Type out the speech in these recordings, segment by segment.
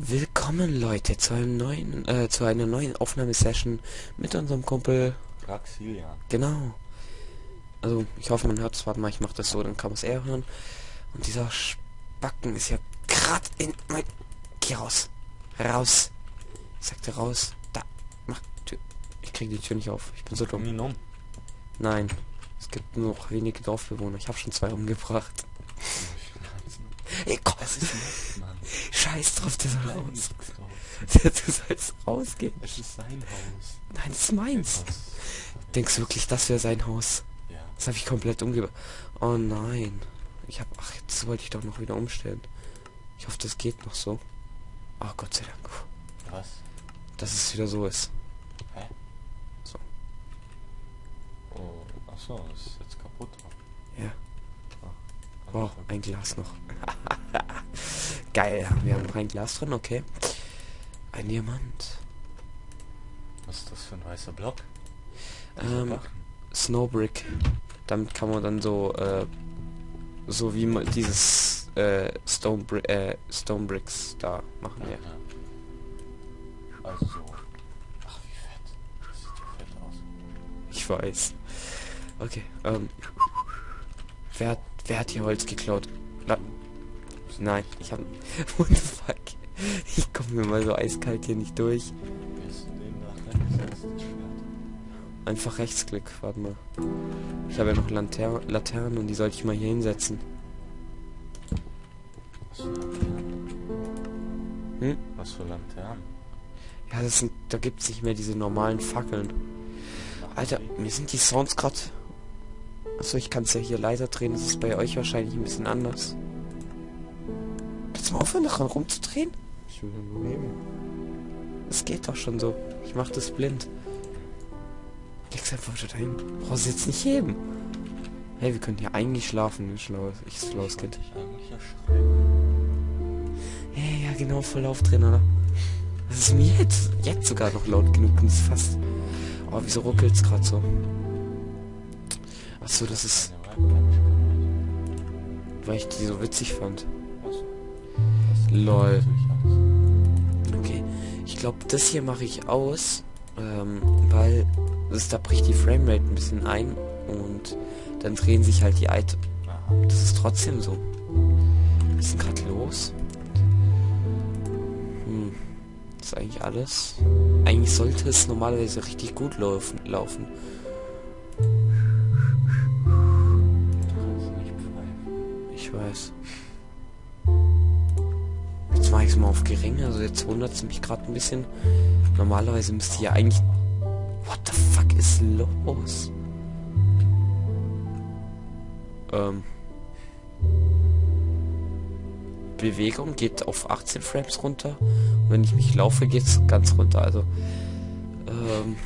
Willkommen Leute zu einem neuen, äh, zu einer neuen Aufnahmesession mit unserem Kumpel. Raxilian. Genau. Also ich hoffe man hört es. Warte mal, ich mache das so, dann kann man es eher hören. Und dieser Spacken ist ja gerade in mein. Geh raus. Raus. Ich sagte raus. Da. Mach Tür. Ich kriege die Tür nicht auf. Ich bin so dumm. um. Nein. Es gibt nur noch wenige Dorfbewohner. Ich habe schon zwei umgebracht. Ey, komm. Das ist nett, Mann. Scheiß drauf, der soll raus. Du sollst rausgehen. Es ist sein Haus. Nein, das ist meins. Denkst du wirklich, das wäre sein Haus? Ja. Das habe ich komplett umgebracht. Oh nein. Ich habe... Ach, jetzt wollte ich doch noch wieder umstellen. Ich hoffe, das geht noch so. Oh, Gott sei Dank. Was? Dass es wieder so ist. Hä? So. Oh, ach so, ist jetzt kaputt. Ja. Ah, Wow, ein Glas noch. Geil, wir haben noch ein Glas drin, okay. Ein Diamant. Was ist das für ein weißer Block? Ähm. Snowbrick. Damit kann man dann so, äh, so wie man dieses, äh, Stone, äh, Stone Bricks da machen, ja. Ja. Also so. Ach, wie fett. Das sieht ja fett aus. Ich weiß. Okay, ähm. Wer hat, wer hat hier Holz geklaut? Na, nein, ich hab... What the fuck? Ich komme mir mal so eiskalt hier nicht durch. Einfach Rechtsklick, warte mal. Ich habe ja noch Lanter Laternen und die sollte ich mal hier hinsetzen. Was für Lanternen? Hm? Was für Lanternen? Ja, das sind, da gibt's nicht mehr diese normalen Fackeln. Alter, mir sind die Sounds gerade... Achso, ich kann es ja hier leiser drehen, das ist bei euch wahrscheinlich ein bisschen anders. Kannst du mal aufhören, daran rumzudrehen? Ich will nur nehmen. Es geht doch schon so. Ich mach das blind. Leg's einfach wieder dahin. Brauchst du jetzt nicht heben. Hey, wir können hier eigentlich schlafen, ne? Schlaues, ich schlaues Ich Kind. Hey, ja genau, voll Lauf drin, oder? Das ist mir jetzt, jetzt sogar noch laut genug und ist fast... Oh, wieso ruckelt's gerade so? Achso, das ist, weil ich die so witzig fand. Lol. Okay, ich glaube, das hier mache ich aus, ähm, weil das, da bricht die Framerate ein bisschen ein und dann drehen sich halt die Items. Das ist trotzdem so. Was ist denn gerade los? Hm. Das ist eigentlich alles. Eigentlich sollte es normalerweise richtig gut laufen. laufen. Ich weiß. Jetzt mache ich es mal auf gering. Also jetzt wundert es mich gerade ein bisschen. Normalerweise müsste ja eigentlich... What the fuck ist los? Ähm... Bewegung geht auf 18 Frames runter. Und wenn ich mich laufe, geht's ganz runter. Also... Ähm...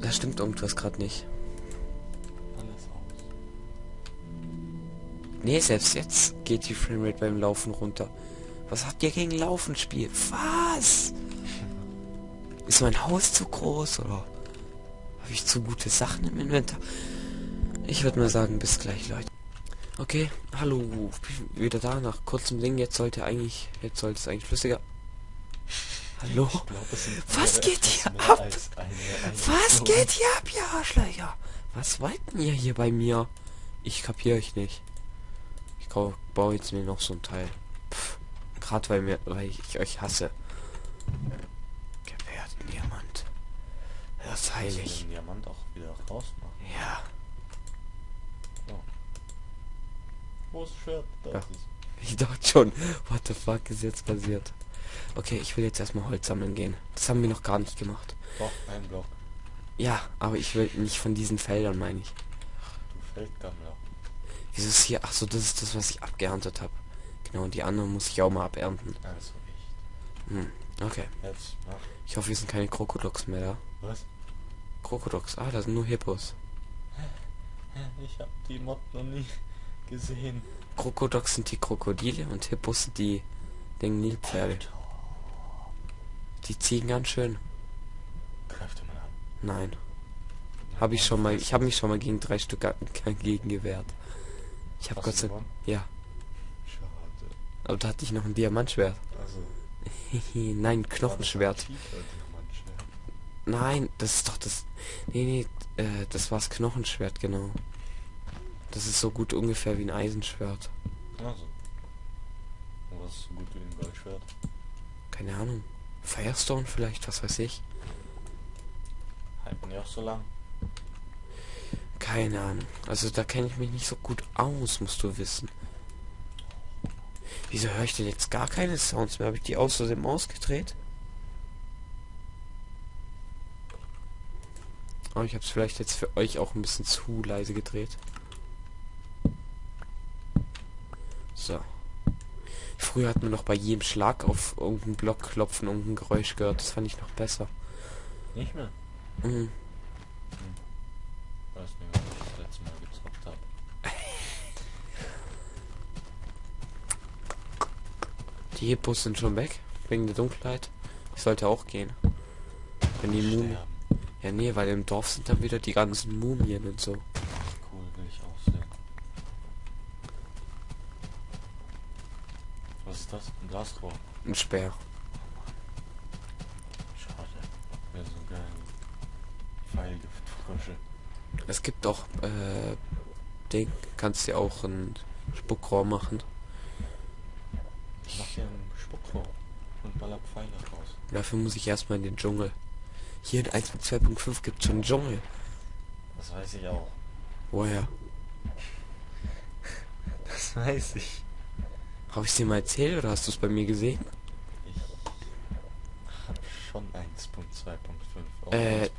Da stimmt irgendwas gerade nicht. Nee, selbst jetzt geht die Framerate beim Laufen runter. Was habt ihr gegen Laufen Spiel? Was? Ist mein Haus zu groß oder habe ich zu gute Sachen im Inventar? Ich würde mal sagen, bis gleich, Leute. Okay, hallo, wieder da nach kurzem Ding. Jetzt sollte eigentlich, jetzt sollte es eigentlich flüssiger. Hallo? Glaub, Was geht hier ab? als eine Was Einstellung. geht hier ab, ihr Arschlöcher? Was wollten ihr hier bei mir? Ich kapiere euch nicht. Kau- baue jetzt mir noch so ein Teil. Gerade weil mir, weil ich euch hasse. Gewährten Diamant. Das ist heilig. den Diamant auch wieder rausmachen. Ja. Wo ist Schwert? Da Ja. Ich dachte schon, what the fuck ist jetzt passiert? Okay, ich will jetzt erstmal Holz sammeln gehen. Das haben wir noch gar nicht gemacht. Doch, ein Block. Ja, aber ich will nicht von diesen Feldern, meine ich. Du Feldgammler. Wieso ist hier? Ach so, das ist das, was ich abgeerntet habe. Genau, und die anderen muss ich auch mal abernten. Also echt. Hm, okay. Jetzt mach. Ich hoffe, hier sind keine Krokodoks mehr da. Was? Krokodoks, ah, da sind nur Hippos. Ich hab die Mod noch nie gesehen. Krokodoks sind die Krokodile und Hippos sind die den Nilpferde. Die ziehen ganz schön. Dir mal an. Nein. Habe ich schon mal, ich habe mich schon mal gegen drei Stück gegen gewehrt. Ich habe Gott sei gewonnen? ja, Aber da hatte ich noch ein Diamantschwert. Also. Nein, Knochenschwert. Nein, das ist doch das. Nee, nee, äh, das war's Knochenschwert, genau. Das ist so gut ungefähr wie ein Eisenschwert. Also. Und was ist so gut wie ein Goldschwert? Keine Ahnung. Firestone vielleicht, was weiß ich. Halten die auch so lang? Keine Ahnung. Also da kenne ich mich nicht so gut aus, musst du wissen. Wieso höre ich denn jetzt gar keine Sounds mehr? Habe ich die außerdem ausgedreht? Oh, ich habe es vielleicht jetzt für euch auch ein bisschen zu leise gedreht. So. Früher hat man noch bei jedem Schlag auf irgendeinen Block klopfen irgendein Geräusch gehört. Das fand ich noch besser. Nicht mehr? Mhm. Weiß Die Hippos sind schon weg. Wegen der Dunkelheit. Ich sollte auch gehen. Wenn die Mumien... Ja, nee, weil im Dorf sind dann wieder die ganzen Mumien und so. Cool, will ich auch sehen. Was ist das? Ein Glasrohr. Ein Speer. Schade. Wäre so geil. Pfeilgiftfrösche. Es gibt auch, äh, Ding, kannst dir auch ein Spuckrohr machen. Ich mach hier ein Spuckrohr und baller Pfeile raus. Dafür muss ich erstmal in den Dschungel. Hier in 1.2.5 gibt es schon einen Dschungel. Das weiß ich auch. Woher? Das weiß ich. Habe ich dir mal erzählt oder hast du es bei mir gesehen? Ich hab schon 1.2.5. auch Äh, 1.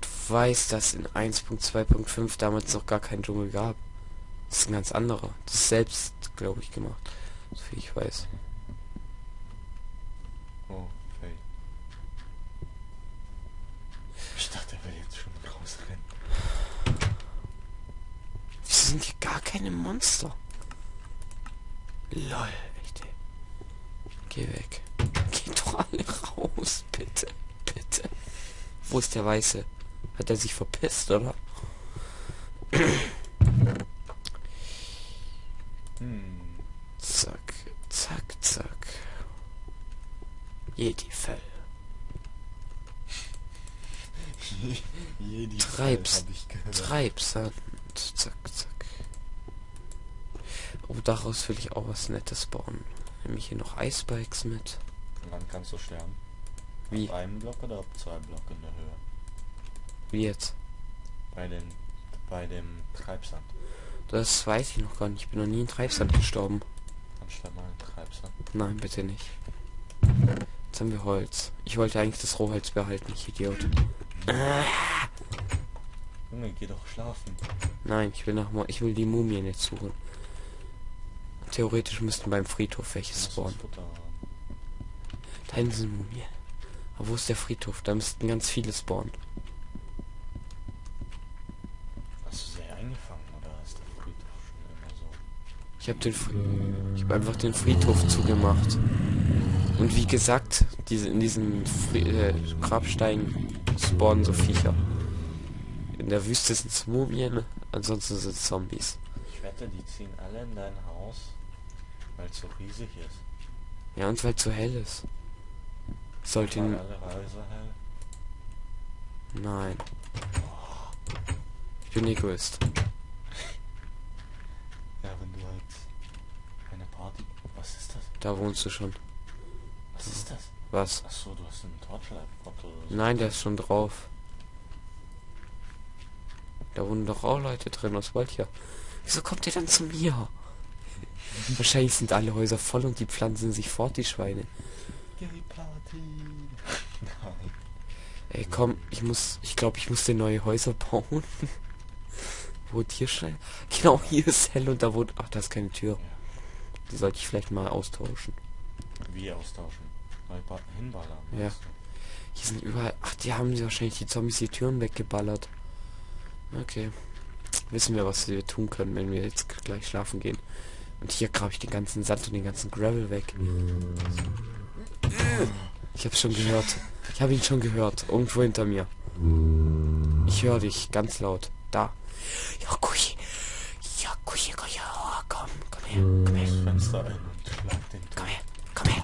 Du weißt, dass in 1.2.5 damals noch gar keinen Dschungel gab. Das ist ein ganz anderer. Das ist selbst, glaube ich, gemacht. So viel ich weiß. Oh, Fade. Ich dachte, er will jetzt schon rausrennen. Wieso sind hier gar keine Monster? Lol, echt ey. Geh weg. Geh doch alle raus, bitte. Bitte. Wo ist der Weiße? Hat er sich verpisst, oder? Hm. Zack, zack. Jedi-Fell. Jedi Treib's. ich. Treibsand. Zack, zack. Oh, daraus will ich auch was Nettes bauen. Nämlich hier noch Icebikes mit. Wann kannst du sterben? Wie? Ab einem Block oder ab zwei Block in der Höhe? Wie jetzt? Bei den bei dem Treibsand. Das weiß ich noch gar nicht. Ich bin noch nie in Treibsand gestorben. Mal in Treibsand. Nein, bitte nicht. Jetzt haben wir Holz. Ich wollte eigentlich das Rohholz behalten, ich Idiot. Junge, geh doch schlafen. Nein, ich will nach Mo ich will die Mumien jetzt suchen. Theoretisch müssten beim Friedhof welche spawnen. Da hinten sind Mumien. Aber wo ist der Friedhof? Da müssten ganz viele spawnen. Hast du sie eingefangen oder ist der Friedhof schon immer so? Ich habe den ich habe einfach den Friedhof zugemacht. Und wie gesagt, diese in diesen Fri äh, Grabsteinen spawnen so Viecher. In der Wüste sind es Mumien, ansonsten sind es Zombies. Ich wette, die ziehen alle in dein Haus, weil es so riesig ist. Ja, und weil es so hell ist. Sollte ihn... Nein. Ich bin Egoist. Ja, wenn du halt eine Party... Was ist das? Da wohnst du schon. Was ist das? Was? Achso, du hast einen so. Nein, der ist schon drauf. Da wohnen doch auch Leute drin, was wollt ihr? Wieso kommt ihr dann zu mir? Wahrscheinlich sind alle Häuser voll und die pflanzen sich fort, die Schweine. Ey, komm, ich muss, ich glaube, ich muss dir neue Häuser bauen. Wo Tierstein? Genau, hier ist hell und da wohnt, ach, da ist keine Tür. Die sollte ich vielleicht mal austauschen. Wie austauschen? Ba- hinballern. Ja. Hier sind überall, ach, die haben sie wahrscheinlich die Zombies die Türen weggeballert. Okay. Wissen wir, was wir tun können, wenn wir jetzt gleich schlafen gehen. Und hier grabe ich den ganzen Sand und den ganzen Gravel weg. Ich habe schon gehört. Ich habe ihn schon gehört. Irgendwo hinter mir. Ich höre dich ganz laut. Da. Ja, Kuchi. Oh, komm, komm her, komm her. Komm her, komm her,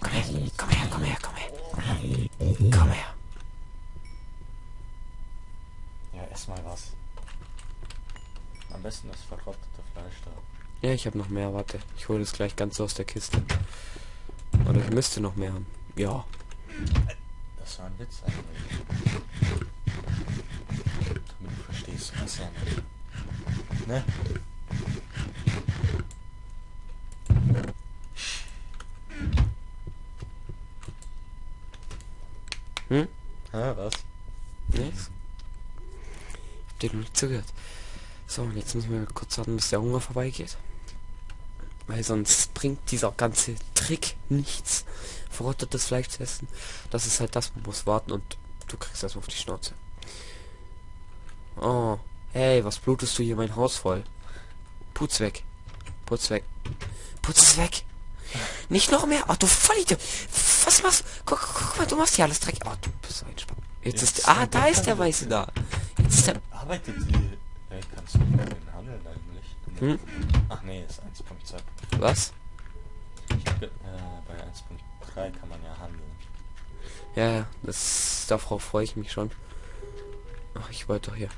komm her, komm her, komm her, komm her. Komm her. Ja, ess was. Am besten das verrottete Fleisch da. Ja, ich habe noch mehr, warte. Ich hole das gleich ganz aus der Kiste. Oder ich müsste noch mehr haben. Ja. Das war ein Witz eigentlich. Damit du verstehst, was er. Ne? Ja, was? Nichts? Ich hab dir noch nicht zugehört. So, und jetzt müssen wir kurz warten, bis der Hunger vorbeigeht. Weil sonst bringt dieser ganze Trick nichts. Verrottetes Fleisch zu essen. Das ist halt das, man muss warten und du kriegst das auf die Schnauze. Oh, hey, was blutest du hier mein Haus voll? Putz weg. Putz weg. Putz es weg. Nicht noch mehr. Oh, du Vollidiot. Was machst du? Guck, guck, guck mal, du machst hier alles Dreck. Oh, du bist so ein Spaß. Jetzt Jetzt ist... Ah, da ist der. Weiße da. Jetzt ist der... Arbeitet die. Äh, kannst du den handeln eigentlich? Hm? Ach nee, ist 1.2. Was? Ich hab, äh, bei 1.3 kann man ja handeln. Ja, ja, das darauf freue ich mich schon. Ach, ich wollte doch hier.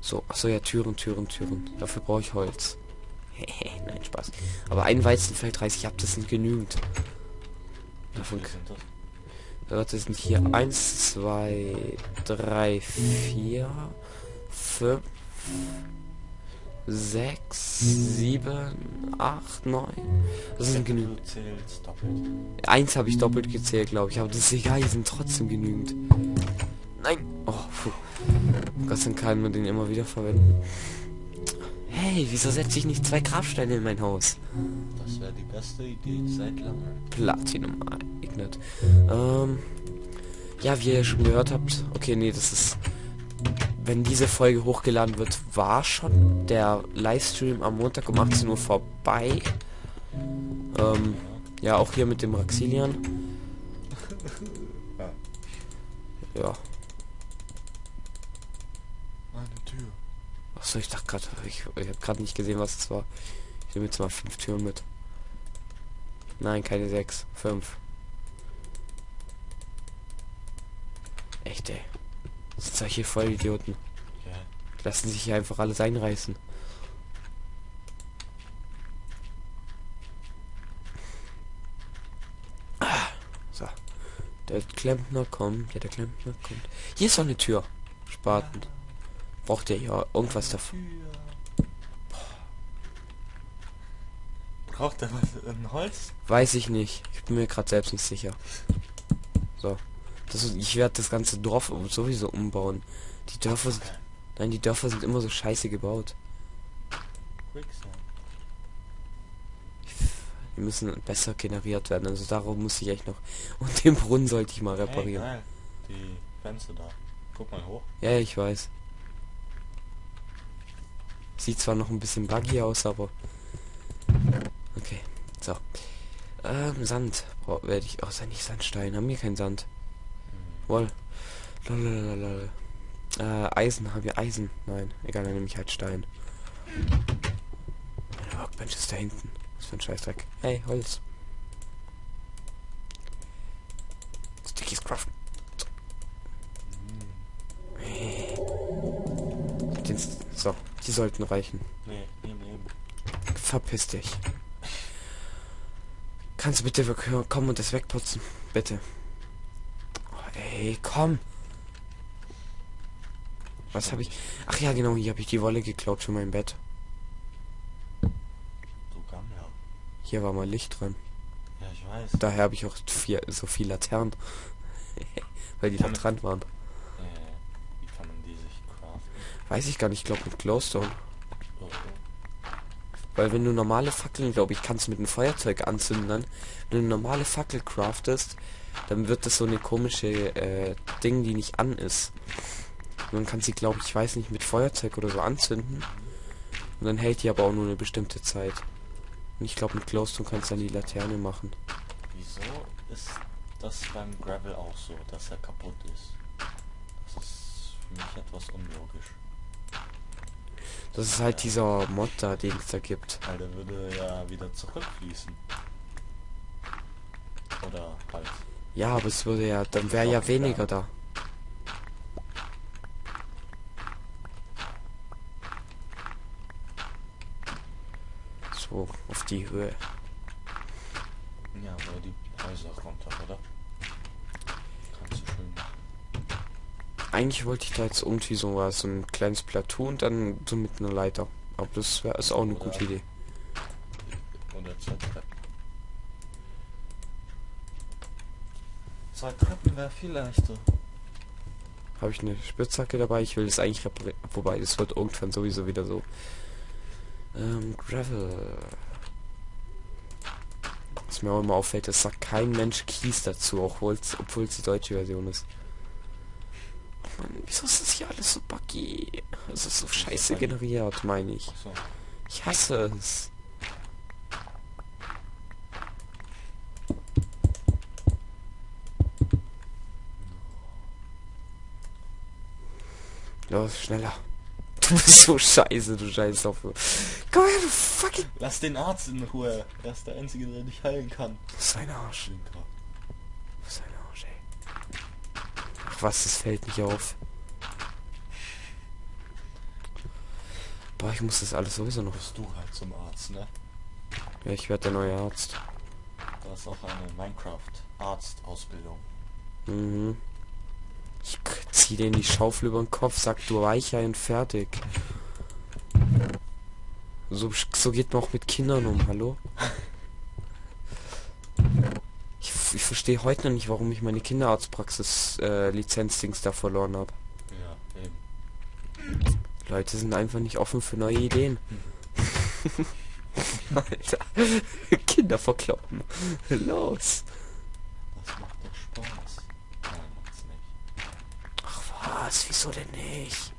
So, achso, ja, Türen, Türen, Türen. Dafür brauche ich Holz. Nein, Spaß. Aber ein Weizenfeld reiß ich ab, das sind genügend. Davon? Warte, sind hier 1, 2, 3, 4, 5, 6, 7, 8, 9. Das sind genügend. Eins habe ich doppelt gezählt, glaube ich, aber das ist egal, die sind trotzdem genügend. Nein! Oh, puh. Gott sei Dank kann man den immer wieder verwenden. Hey, wieso setze ich nicht zwei Grabsteine in mein Haus? Das wäre die beste Idee seit langem. Platinum Ignat. Ähm, ja, wie ihr schon gehört habt, okay, nee, das ist, wenn diese Folge hochgeladen wird, war schon der Livestream am Montag um 18 Uhr vorbei. Ähm, ja, auch hier mit dem Raxilian. Ja. Ja. Eine Tür. Achso, ich dachte gerade, ich, ich habe gerade nicht gesehen, was es war. Ich nehme jetzt mal fünf Türen mit. Nein, keine sechs, fünf. Echt, ey. Sind solche Vollidioten. Ja. Lassen sich hier einfach alles einreißen. Ah, so. Der Klempner kommt. Ja, der Klempner kommt. Hier ist doch eine Tür. Spaten. Braucht ihr ja irgendwas dafür? Braucht er was? Ein Holz? Weiß ich nicht. Ich bin mir gerade selbst nicht sicher. So. Das, ich werde das ganze Dorf sowieso umbauen. Die Dörfer sind, nein, die Dörfer sind immer so scheiße gebaut. Die müssen besser generiert werden. Also darum muss ich echt noch. Und den Brunnen sollte ich mal Hey, reparieren. geil. Die Fenster da. Guck mal hoch. ja, ich weiß. Sieht zwar noch ein bisschen buggy aus, aber. Okay, so. Ähm, Sand werde ich. Oh, sei nicht Sandstein. Haben wir keinen Sand. Wohl. Lalalala. Äh, Eisen, haben wir Eisen? Nein, egal, dann nehme ich halt Stein. Meine Workbench ist da hinten. Was für ein Scheißdreck. Hey, Holz. Stickies Craft. Hey. Den, so, die sollten reichen. Nee, nee, nee. Verpiss dich. Kannst du bitte kommen und das wegputzen? Bitte. Oh, ey, komm. Was habe ich? Ach ja, genau, hier habe ich die Wolle geklaut für mein Bett. Hier war mal Licht dran. Ja, ich weiß. Daher habe ich auch vier, so viel Laternen. Weil die da dran waren. Äh, wie kann man die sich craften? Weiß ich gar nicht, ich glaube mit Glowstone. Weil wenn du normale Fackeln, glaube ich, kannst mit einem Feuerzeug anzünden dann. Wenn du normale Fackel craftest, dann wird das so eine komische äh, Ding, die nicht an ist. Und dann kannst sie, glaube ich weiß nicht, mit Feuerzeug oder so anzünden. Und dann hält die aber auch nur eine bestimmte Zeit. Und ich glaube, mit Glowstone kannst du dann die Laterne machen. Wieso ist das beim Gravel auch so, dass er kaputt ist? Das ist für mich etwas unlogisch. Das ist halt dieser Mod da, den es da gibt. Weil der würde ja wieder zurückfließen. Oder halt. Ja, aber es würde ja, dann wäre ja weniger ja. da. So, auf die Höhe. Ja, aber die Häuser runter, oder? Kannst du schön machen. Eigentlich wollte ich da jetzt irgendwie so was, so ein kleines Plateau und dann so mit einer Leiter. Aber das wäre ist auch eine Oder- gute Idee. Oder zwei Treppen. Zwei Treppen wäre viel leichter. Habe ich eine Spitzhacke dabei? Ich will das eigentlich reparieren. Wobei, das wird irgendwann sowieso wieder so. Ähm, Gravel. Was mir auch immer auffällt, es sagt kein Mensch Kies dazu, auch obwohl es die deutsche Version ist. Wieso ist das hier alles so buggy? Es ist so scheiße generiert, meine ich. Achso. Ich hasse es. Los, schneller. Du bist so scheiße, du scheiß auf. Komm her, du fucking... Lass den Arzt in Ruhe. Er ist der Einzige, der dich heilen kann. Was ist ein Arsch? Was ist ein Arsch, ey. Ach was, das fällt nicht auf. Ich muss das alles sowieso noch... Bist du halt zum Arzt, ne? Ja, ich werde der neue Arzt. Da ist auch eine Minecraft-Arzt-Ausbildung. Mhm. Ich zieh den die Schaufel über den Kopf, sag du Weichei und fertig. So, so geht man auch mit Kindern um, hallo? Ich, ich verstehe heute noch nicht, warum ich meine Kinderarztpraxis äh, da verloren habe. Leute sind einfach nicht offen für neue Ideen. Alter, Kinder verkloppen. Los. Das macht doch Spaß. Nein, macht's nicht. Ach was, wieso denn nicht?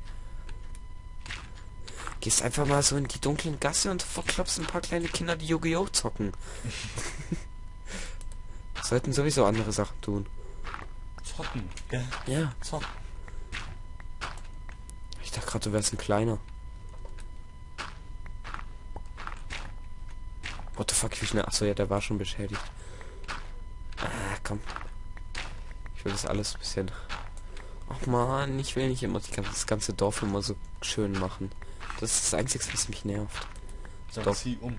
Gehst einfach mal so in die dunklen Gasse und verklopst ein paar kleine Kinder, die Yu-Gi-Oh! zocken. Sollten sowieso andere Sachen tun. Zocken, gell? Ja. Zocken. Ich dachte gerade, du wärst ein kleiner. What the fuck, wie schnell... Achso, ja, der war schon beschädigt. Ah, komm. Ich will das alles ein bisschen... Ach man, ich will nicht immer das ganze Dorf immer so schön machen. Das ist das Einzige, was mich nervt. Dann Doch. zieh um.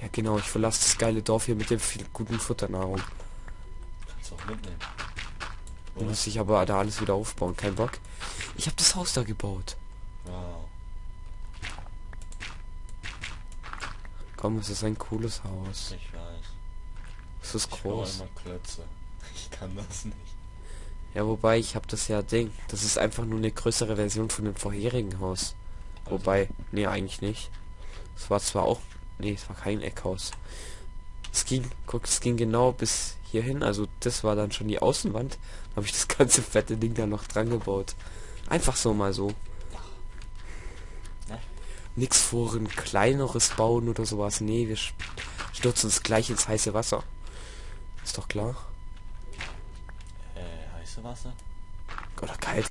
Ja genau, ich verlasse das geile Dorf hier mit der viel guten Futternahrung. Kannst du auch mitnehmen. Oder? muss ich aber da alles wieder aufbauen. Kein Bock. Ich habe das Haus da gebaut. Wow. Komm, es ist ein cooles Haus. Ich weiß. Es ist Ich groß. Ich kann das nicht. Ja, wobei, ich habe das ja Ding. Das ist einfach nur eine größere Version von dem vorherigen Haus. Also, Wobei, nee, eigentlich nicht. Es war zwar auch... Nee, es war kein Eckhaus. Es ging, guck, es ging genau bis hierhin. Also das war dann schon die Außenwand. Da habe ich das ganze fette Ding da noch dran gebaut. Einfach so mal so. Ne? Nix vor ein kleineres bauen oder sowas. Nee, wir stürzen uns gleich ins heiße Wasser. Ist doch klar. Äh, heiße Wasser? Oder kalt.